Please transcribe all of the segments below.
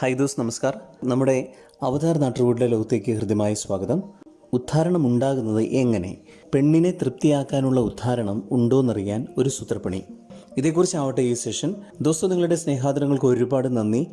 High those നമസ്കാർ. നമ്മുടെ അവതാർ നാട്ടുകൂടിലെ ലോകത്തേക്ക് ഹൃദ്യമായ സ്വാഗതം. ഉദ്ധാരണം ഉണ്ടാകുന്നത് എങ്ങനെ? പെണ്ണിനെ തൃപ്തിയാക്കാനുള്ള ഉദ്ധാരണം ഉണ്ടോയെന്നറിയാൻ ഒരു സൂത്രപ്പണി. ഇതേക്കുറിച്ചാവട്ടെ ഈ സെഷൻ. ദോസ്തോ നിങ്ങളുടെ സ്നേഹാദരങ്ങൾക്ക് ഒരുപാട് നന്ദി.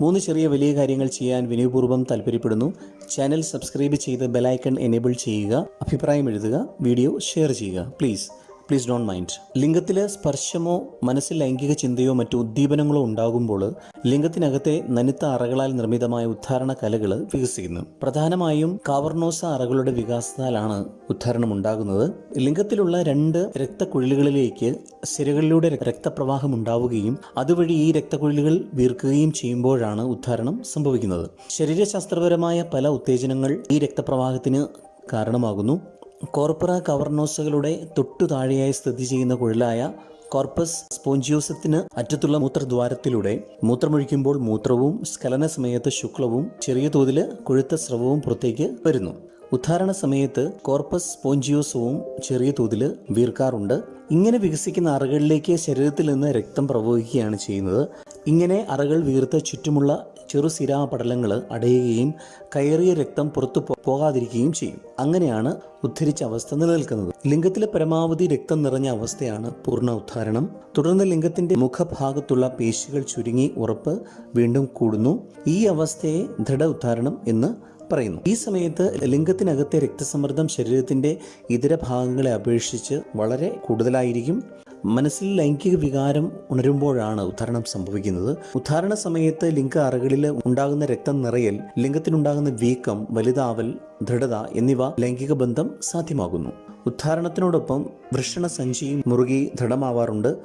മൂന്ന് ചെറിയ വലിയ കാര്യങ്ങൾ ചെയ്യാൻ വിനയപൂർവം താല്പര്യപ്പെടുന്നു. ചാനൽ സബ്സ്ക്രൈബ് ചെയ്ത് ബെലൈക്കൺ എനേബിൾ ചെയ്യുക. അഭിപ്രായം എഴുതുക. വീഡിയോ ഷെയർ ചെയ്യുക. പ്ലീസ്. Please don't mind. ലിംഗത്തിൽ സ്പർശമോ മനസ്സിൽ ലൈംഗിക ചിന്തയോ മറ്റു ഉദ്ദീപനങ്ങളോ ഉണ്ടാകുമ്പോൾ ലിംഗത്തിനകത്തെ നനുത്ത അറകളാൽ നിർമ്മിതമായ ഉദ്ധാരണ കലകൾ വികസിക്കുന്നു. പ്രധാനമായും കാവർണോസ അറകളുടെ വികാസത്താലാണ് ഉദ്ധാരണം ഉണ്ടാകുന്നത് ലിംഗത്തിലുള്ള രണ്ട് രക്തക്കുഴലുകളിലേക്ക് സിരകളിലൂടെ രക്തപ്രവാഹം ഉണ്ടാവുകയും അതുവഴി ഈ രക്തക്കുഴലുകൾ വീർക്കുകയും ചെയ്യുമ്പോഴാണ് ഉദ്ധാരണം സംഭവിക്കുന്നത്. ശരീരശാസ്ത്രപരമായ പല ഉത്തേജനങ്ങൾ ഈ രക്തപ്രവാഹത്തിന് കാരണമാകുന്നു. കോർപ്പറ കവർണോസുകളുടെ തൊട്ടു താഴെയായി സ്ഥിതി ചെയ്യുന്ന കുഴലായ കോർപ്പസ് സ്പോഞ്ചിയോസത്തിന് അറ്റത്തുള്ള മൂത്രദ്വാരത്തിലൂടെ മൂത്രമൊഴിക്കുമ്പോൾ മൂത്രവും സ്കലന സമയത്ത് ശുക്ലവും ചെറിയ തോതിൽ കൊഴുത്ത സ്രവവും പുറത്തേക്ക് വരുന്നു. ഉദ്ധാരണ സമയത്ത് കോർപ്പസ് സ്പോഞ്ചിയോസവും ചെറിയ തോതിൽ വീർക്കാറുണ്ട്. ഇങ്ങനെ വികസിക്കുന്ന അറകളിലേക്ക് ശരീരത്തിൽ നിന്ന് രക്തം പ്രവഹിക്കുകയാണ് ചെയ്യുന്നത്. ഇങ്ങനെ അറകൾ വീർത്ത് ചുറ്റുമുള്ള ചെറുസിരാ പടലങ്ങൾ അടയുകയും കയറിയ രക്തം പുറത്തു പോകാതിരിക്കുകയും ചെയ്യും. അങ്ങനെയാണ് ഉദ്ധരിച്ച അവസ്ഥ നിലനിൽക്കുന്നത്. ലിംഗത്തിലെ പരമാവധി രക്തം നിറഞ്ഞ അവസ്ഥയാണ് പൂർണ ഉദ്ധാരണം. തുടർന്ന് ലിംഗത്തിന്റെ മുഖഭാഗത്തുള്ള പേശികൾ ചുരുങ്ങി ഉറപ്പ് വീണ്ടും കൂടുന്നു. ഈ അവസ്ഥയെ ദൃഢ ഉദ്ധാരണം എന്ന് പറയുന്നു. ഈ സമയത്ത് ലിംഗത്തിനകത്തെ രക്തസമ്മർദ്ദം ശരീരത്തിന്റെ ഇതര ഭാഗങ്ങളെ അപേക്ഷിച്ച് വളരെ കൂടുതലായിരിക്കും. മനസ്സിൽ ലൈംഗിക വികാരം ഉണരുമ്പോഴാണ് ഉദ്ധാരണം സംഭവിക്കുന്നത്. ഉദ്ധാരണ സമയത്ത് ലിംഗ അറകളിൽ ഉണ്ടാകുന്ന രക്തം നിറയൽ ലിംഗത്തിനുണ്ടാകുന്ന വീക്കം വലുതാവൽ ദൃഢത എന്നിവ ലൈംഗിക ബന്ധം സാധ്യമാകുന്നു. ഉദ്ധാരണത്തിനോടൊപ്പം വൃഷണ സഞ്ചിയും മുറുകി ദൃഢമാവാറുണ്ട്.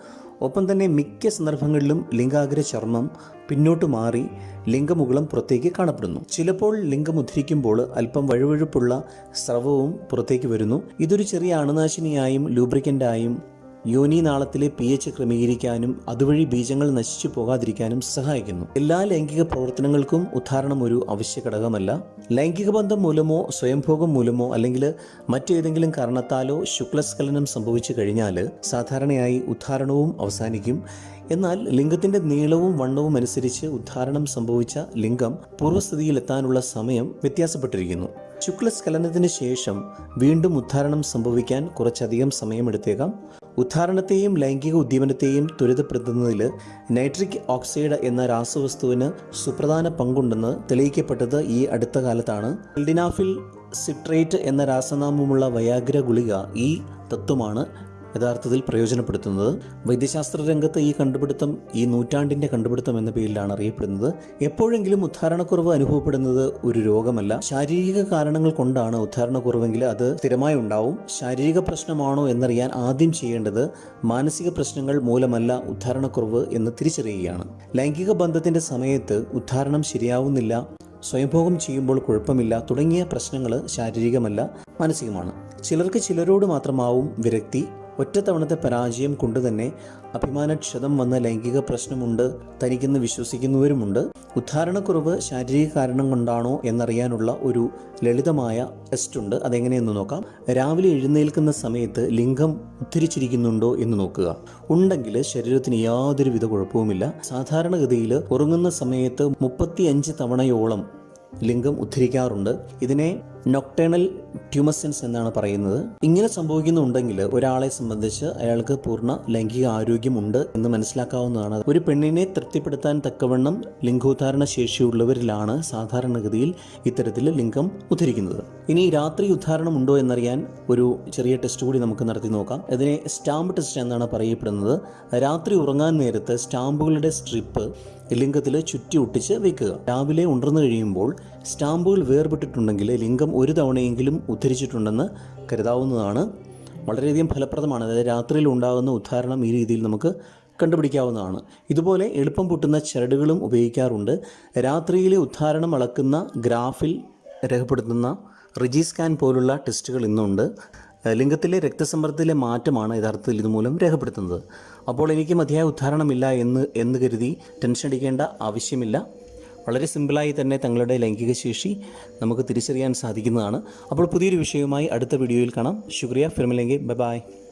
ഒപ്പം തന്നെ മിക്ക സന്ദർഭങ്ങളിലും ലിംഗാഗ്ര ചർമ്മം പിന്നോട്ട് മാറി ലിംഗമുകുളം പുറത്തേക്ക് കാണപ്പെടുന്നു. ചിലപ്പോൾ ലിംഗം ഉദ്ധരിക്കുമ്പോൾ അല്പം വഴുവഴുപ്പുള്ള സ്രവവും പുറത്തേക്ക് വരുന്നു. ഇതൊരു ചെറിയ അണുനാശിനിയായും ലൂബ്രിക്കന്റായും യോനി നാളത്തിലെ പി എച്ച് ക്രമീകരിക്കാനും അതുവഴി ബീജങ്ങൾ നശിച്ചു പോകാതിരിക്കാനും സഹായിക്കുന്നു. എല്ലാ ലൈംഗിക പ്രവർത്തനങ്ങൾക്കും ഉദാഹരണം ഒരു അവശ്യ ഘടകമല്ല. ലൈംഗിക ബന്ധം മൂലമോ സ്വയംഭോഗം മൂലമോ അല്ലെങ്കിൽ മറ്റേതെങ്കിലും കാരണത്താലോ ശുക്ലസ്ഖലനം സംഭവിച്ചു കഴിഞ്ഞാൽ സാധാരണയായി ഉദ്ധാരണവും അവസാനിക്കും. എന്നാൽ ലിംഗത്തിന്റെ നീളവും വണ്ണവും അനുസരിച്ച് ഉദ്ധാരണം സംഭവിച്ച ലിംഗം പൂർവസ്ഥിതിയിലെത്താനുള്ള സമയം വ്യത്യാസപ്പെട്ടിരിക്കുന്നു. ശുക്ലസ്ഖലനത്തിന് ശേഷം വീണ്ടും ഉദ്ധാരണം സംഭവിക്കാൻ കുറച്ചധികം സമയമെടുത്തേക്കാം. ഉദ്ധാരണത്തെയും ലൈംഗിക ഉദ്ദീപനത്തെയും ത്വരിതപ്പെടുത്തുന്നതിൽ നൈട്രിക് ഓക്സൈഡ് എന്ന രാസവസ്തുവിന് സുപ്രധാന പങ്കുണ്ടെന്ന് തെളിയിക്കപ്പെട്ടത് ഈ അടുത്ത കാലത്താണ്. സിട്രേറ്റ് എന്ന രാസനാമമുള്ള വയാഗ്ര ഗുളിക ഈ തത്വമാണ് യഥാർത്ഥത്തിൽ പ്രയോജനപ്പെടുത്തുന്നത്. വൈദ്യശാസ്ത്ര രംഗത്ത് ഈ കണ്ടുപിടുത്തം ഈ നൂറ്റാണ്ടിന്റെ കണ്ടുപിടുത്തം എന്ന പേരിലാണ് അറിയപ്പെടുന്നത്. എപ്പോഴെങ്കിലും ഉദ്ധാരണക്കുറവ് അനുഭവപ്പെടുന്നത് ഒരു രോഗമല്ല. ശാരീരിക കാരണങ്ങൾ കൊണ്ടാണ് ഉദ്ധാരണക്കുറവെങ്കിൽ അത് സ്ഥിരമായി ഉണ്ടാവും. ശാരീരിക പ്രശ്നമാണോ എന്നറിയാൻ ആദ്യം ചെയ്യേണ്ടത് മാനസിക പ്രശ്നങ്ങൾ മൂലമല്ല ഉദ്ധാരണക്കുറവ് എന്ന് തിരിച്ചറിയുകയാണ്. ലൈംഗിക ബന്ധത്തിന്റെ സമയത്ത് ഉദ്ധാരണം ശരിയാവുന്നില്ല സ്വയംഭോഗം ചെയ്യുമ്പോൾ കുഴപ്പമില്ല തുടങ്ങിയ പ്രശ്നങ്ങൾ ശാരീരികമല്ല മാനസികമാണ്. ചിലർക്ക് ചിലരോട് മാത്രമാവും വിരക്തി ഒറ്റത്തവണത്തെ പരാജയം കൊണ്ട് തന്നെ അഭിമാനക്ഷതം വന്ന ലൈംഗിക പ്രശ്നമുണ്ട് തനിക്കെന്ന് വിശ്വസിക്കുന്നവരുമുണ്ട്. ഉദ്ധാരണക്കുറവ് ശാരീരിക കാരണം കൊണ്ടാണോ എന്നറിയാനുള്ള ഒരു ലളിതമായ ടെസ്റ്റ് ഉണ്ട്. അതെങ്ങനെയെന്ന് നോക്കാം. രാവിലെ എഴുന്നേൽക്കുന്ന സമയത്ത് ലിംഗം ഉദ്ധരിച്ചിരിക്കുന്നുണ്ടോ എന്ന് നോക്കുക. ഉണ്ടെങ്കിൽ ശരീരത്തിന് യാതൊരുവിധ കുഴപ്പവുമില്ല. സാധാരണഗതിയിൽ ഉറങ്ങുന്ന സമയത്ത് മുപ്പത്തിയഞ്ച് തവണയോളം ലിംഗം ഉദ്ധരിക്കാറുണ്ട്. ഇതിനെ നൊക്ടേണൽ ട്യൂമസെൻസ് എന്നാണ് പറയുന്നത്. ഇങ്ങനെ സംഭവിക്കുന്നുണ്ടെങ്കിൽ ഒരാളെ സംബന്ധിച്ച് അയാൾക്ക് പൂർണ ലൈംഗിക ആരോഗ്യമുണ്ട് എന്ന് മനസ്സിലാക്കാവുന്നതാണ്. ഒരു പെണ്ണിനെ തൃപ്തിപ്പെടുത്താൻ തക്കവണ്ണം ലിംഗോദ്ധാരണ ശേഷിയുള്ളവരിലാണ് സാധാരണഗതിയിൽ ഇത്തരത്തിൽ ലിംഗം ഉദ്ധരിക്കുന്നത്. ഇനി രാത്രി ഉദ്ധാരണം ഉണ്ടോ എന്നറിയാൻ ഒരു ചെറിയ ടെസ്റ്റ് കൂടി നമുക്ക് നടത്തി നോക്കാം. ഇതിനെ സ്റ്റാമ്പ് ടെസ്റ്റ് എന്നാണ് പറയപ്പെടുന്നത്. രാത്രി ഉറങ്ങാൻ നേരത്ത് സ്റ്റാമ്പുകളുടെ സ്ട്രിപ്പ് ലിംഗത്തിൽ ചുറ്റി ഒട്ടിച്ച് വെക്കുക. രാവിലെ ഉണർന്നു കഴിയുമ്പോൾ സ്റ്റാമ്പുകൾ വേർപെട്ടിട്ടുണ്ടെങ്കിൽ ലിംഗം ഒരു തവണയെങ്കിലും ഉദ്ധരിച്ചിട്ടുണ്ടെന്ന് കരുതാവുന്നതാണ്. വളരെയധികം ഫലപ്രദമാണ്. അതായത് രാത്രിയിൽ ഉണ്ടാകുന്ന ഉദ്ധാരണം ഈ രീതിയിൽ നമുക്ക് കണ്ടുപിടിക്കാവുന്നതാണ്. ഇതുപോലെ എളുപ്പം പൊട്ടുന്ന ചരടുകളും ഉപയോഗിക്കാറുണ്ട്. രാത്രിയിലെ ഉദ്ധാരണം അളക്കുന്ന ഗ്രാഫിൽ രേഖപ്പെടുത്തുന്ന റിജി സ്കാൻ പോലുള്ള ടെസ്റ്റുകൾ ഇന്നുണ്ട്. ലിംഗത്തിലെ രക്തസമ്മർദ്ദത്തിലെ മാറ്റമാണ് യഥാർത്ഥത്തിൽ ഇതുമൂലം രേഖപ്പെടുത്തുന്നത്. അപ്പോൾ എനിക്ക് മതിയായ ഉദ്ധാരണമില്ല എന്ന് എന്ന് കരുതി ടെൻഷൻ അടിക്കേണ്ട ആവശ്യമില്ല. വളരെ സിമ്പിളായി തന്നെ തങ്ങളുടെ ലൈംഗിക ശേഷി നമുക്ക് തിരിച്ചറിയാൻ സാധിക്കുന്നതാണ്. അപ്പോൾ പുതിയൊരു വിഷയവുമായി അടുത്ത വീഡിയോയിൽ കാണാം. ശുക്രിയ. ഫിർമിലെങ്കിൽ ബൈ ബൈ.